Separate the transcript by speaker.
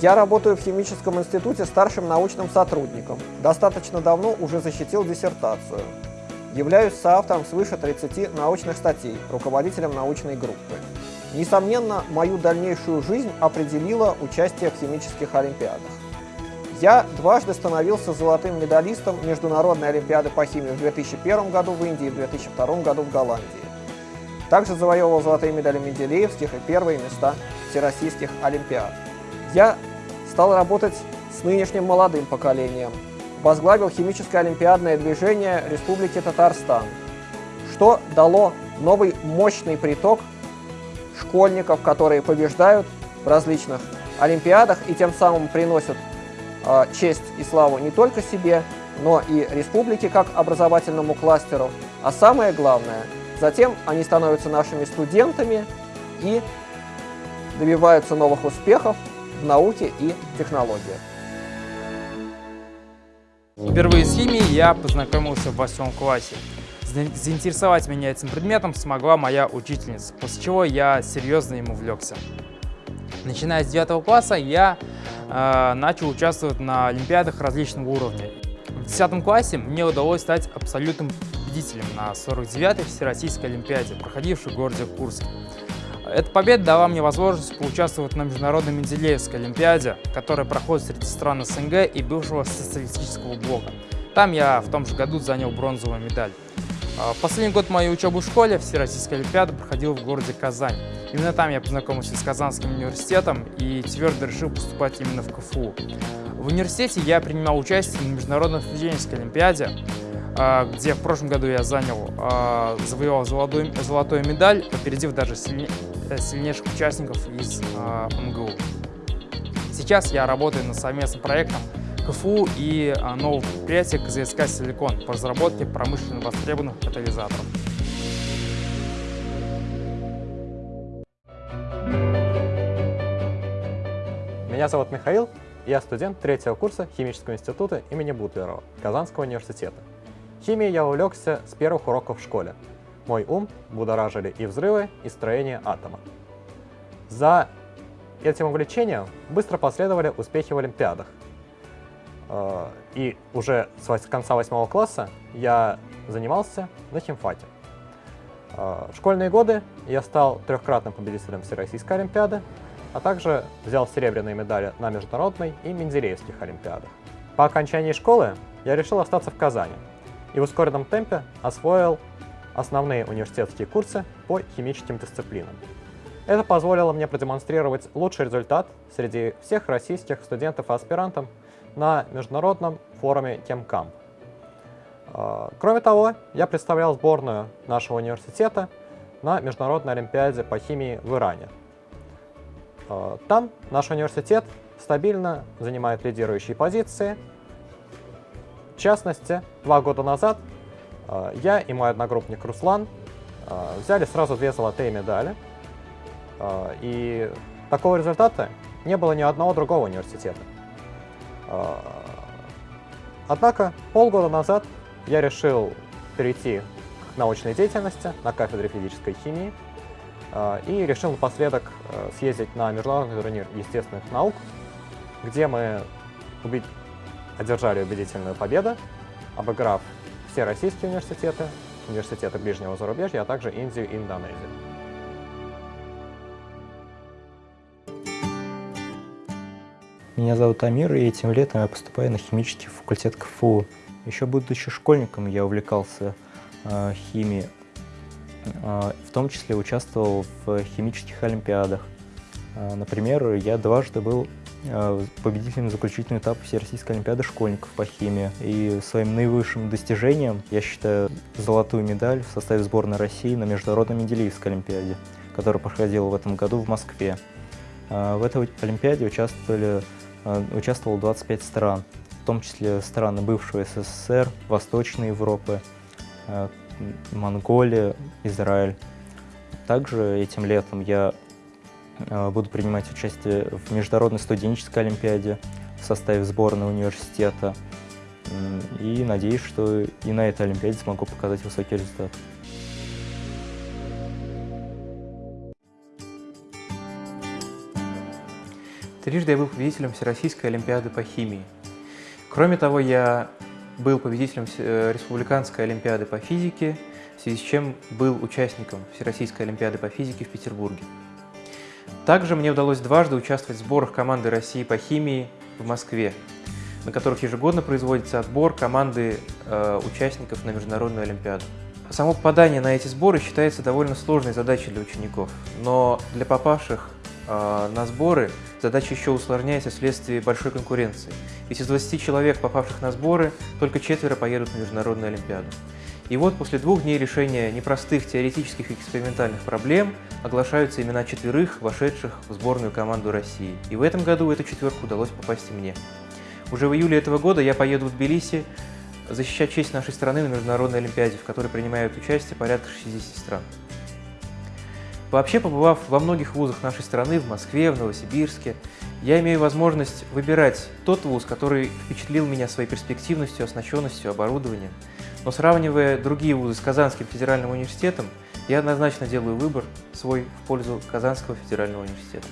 Speaker 1: Я работаю в химическом институте старшим научным сотрудником. Достаточно давно уже защитил диссертацию. Являюсь соавтором свыше 30 научных статей, руководителем научной группы. Несомненно, мою дальнейшую жизнь определило участие в химических олимпиадах. Я дважды становился золотым медалистом Международной олимпиады по химии в 2001 году в Индии и в 2002 году в Голландии. Также завоевывал золотые медали Менделеевских и первые места всероссийских олимпиад. Я стал работать с нынешним молодым поколением, возглавил химическое олимпиадное движение Республики Татарстан, что дало новый мощный приток школьников, которые побеждают в различных олимпиадах и тем самым приносят э, честь и славу не только себе, но и республике как образовательному кластеру. А самое главное, затем они становятся нашими студентами и добиваются новых успехов в науке и технологиях.
Speaker 2: Впервые с химией я познакомился в восьмом классе. Заинтересовать меня этим предметом смогла моя учительница, после чего я серьезно им увлекся. Начиная с 9 класса я э, начал участвовать на олимпиадах различного уровня. В 10 классе мне удалось стать абсолютным победителем на 49-й Всероссийской Олимпиаде, проходившей в городе Курске. Эта победа дала мне возможность поучаствовать на Международной Менделеевской Олимпиаде, которая проходит среди стран СНГ и бывшего социалистического блока. Там я в том же году занял бронзовую медаль. А, последний год моей учебы в школе Всероссийская Олимпиада проходила в городе Казань. Именно там я познакомился с Казанским университетом и твердо решил поступать именно в КФУ. В университете я принимал участие на Международной студенческой Олимпиаде, где в прошлом году я занял, а, завоевал золотую, золотую медаль, опередив даже Э, сильнейших участников из э, МГУ. Сейчас я работаю над совместным проектом КФУ и нового предприятия КЗСК «Силикон» по разработке промышленно востребованных катализаторов.
Speaker 3: Меня зовут Михаил, я студент третьего курса Химического института имени Бутлерова Казанского университета. Химией я увлекся с первых уроков в школе, мой ум будоражили и взрывы, и строение атома. За этим увлечением быстро последовали успехи в Олимпиадах. Э, и уже с конца восьмого класса я занимался на химфаке. Э, в школьные годы я стал трехкратным победителем Всероссийской Олимпиады, а также взял серебряные медали на международной и Менделеевских Олимпиадах. По окончании школы я решил остаться в Казани и в ускоренном темпе освоил основные университетские курсы по химическим дисциплинам. Это позволило мне продемонстрировать лучший результат среди всех российских студентов и аспирантов на международном форуме Темкамп. А, кроме того, я представлял сборную нашего университета на Международной Олимпиаде по химии в Иране. А, там наш университет стабильно занимает лидирующие позиции. В частности, два года назад а, я и мой одногруппник Руслан а, взяли сразу две золотые медали. А, и такого результата не было ни одного другого университета. Однако полгода назад я решил перейти к научной деятельности на кафедре физической химии и решил напоследок съездить на международный турнир естественных наук, где мы одержали убедительную победу, обыграв все российские университеты, университеты ближнего зарубежья, а также Индию и Индонезию.
Speaker 4: Меня зовут Амир, и этим летом я поступаю на химический факультет КФУ. Еще будучи школьником, я увлекался э, химией, э, в том числе участвовал в химических олимпиадах. Э, например, я дважды был победителем заключительного этапа Всероссийской Олимпиады школьников по химии. И своим наивысшим достижением я считаю золотую медаль в составе сборной России на Международной Менделеевской Олимпиаде, которая проходила в этом году в Москве. Э, в этой Олимпиаде участвовали, э, участвовало 25 стран, в том числе страны бывшего СССР, Восточной Европы, Монголия, Израиль. Также этим летом я буду принимать участие в Международной студенческой олимпиаде в составе сборной университета. И надеюсь, что и на этой олимпиаде смогу показать высокий результат.
Speaker 5: Трижды я был победителем Всероссийской Олимпиады по химии. Кроме того, я был победителем э, Республиканской Олимпиады по физике, в связи с чем был участником Всероссийской Олимпиады по физике в Петербурге. Также мне удалось дважды участвовать в сборах команды России по химии в Москве, на которых ежегодно производится отбор команды э, участников на Международную Олимпиаду. Само попадание на эти сборы считается довольно сложной задачей для учеников, но для попавших э, на сборы задача еще усложняется вследствие большой конкуренции. Ведь из 20 человек, попавших на сборы, только четверо поедут на Международную Олимпиаду. И вот после двух дней решения непростых теоретических и экспериментальных проблем оглашаются имена четверых, вошедших в сборную команду России. И в этом году эту четверку удалось попасть и мне. Уже в июле этого года я поеду в Тбилиси защищать честь нашей страны на Международной Олимпиаде, в которой принимают участие порядка 60 стран. Вообще, побывав во многих вузах нашей страны, в Москве, в Новосибирске, я имею возможность выбирать тот вуз, который впечатлил меня своей перспективностью, оснащенностью, оборудованием. Но сравнивая другие вузы с Казанским федеральным университетом, я однозначно делаю выбор свой в пользу Казанского федерального университета.